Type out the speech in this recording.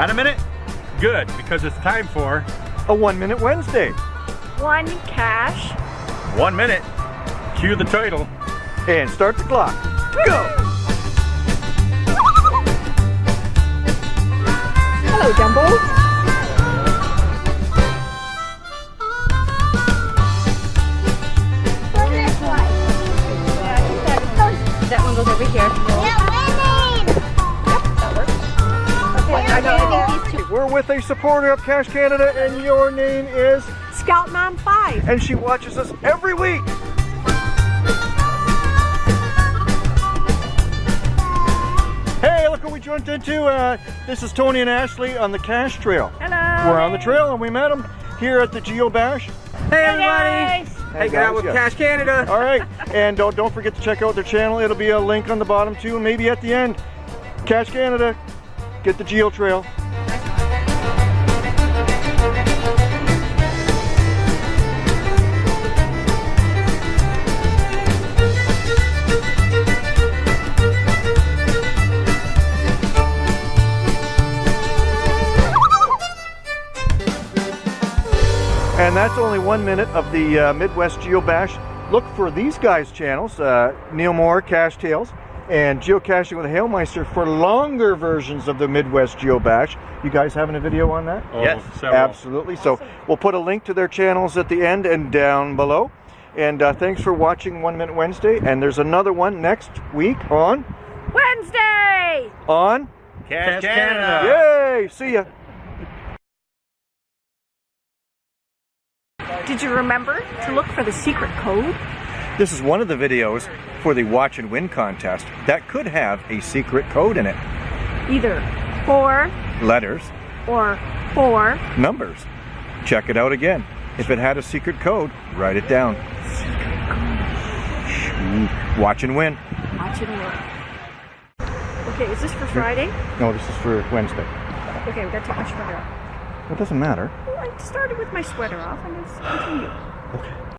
Got a minute? Good, because it's time for A One Minute Wednesday. One cache. one minute. Cue the title. And start the clock. Go! Hello, Dumbo. With a supporter of Cache Canada, and your name is, Scoutman 5. and she watches us every week. Hey, look what we jumped into. Uh, this is Tony and Ashley on the Cache Trail. Hello. We're on the trail, and we met them here at the Geo Bash. Hey everybody! Hey, Hanging out guys, with yeah. Cache Canada. All right, and don't don't forget to check out their channel. It'll be a link on the bottom too, and maybe at the end. Cache Canada, get the Geo Trail. And that's only one minute of the uh, Midwest Geo Bash. Look for these guys' channels, uh, Neil Moore, Cache Tales, and Geocaching with Hailmeister for longer versions of the Midwest Geobash. You guys having a video on that? Oh, Yes, several. Absolutely. So we'll put a link to their channels at the end and down below. And uh, thanks for watching One Minute Wednesday. And there's another one next week on Wednesday. on. Cash, Cache Canada. Yay! See ya. Did you remember to look for the secret code? This is one of the videos for the Watch and Win contest that could have a secret code in it. Either four Letters, or four. numbers. Check it out again. If it had a secret code, write it down. Watch and win. Watch and work. Okay, is this for Friday? No, this is for Wednesday. Okay, we gotta take my sweater off. It doesn't matter. Well, I started with my sweater off and let's continue. Okay.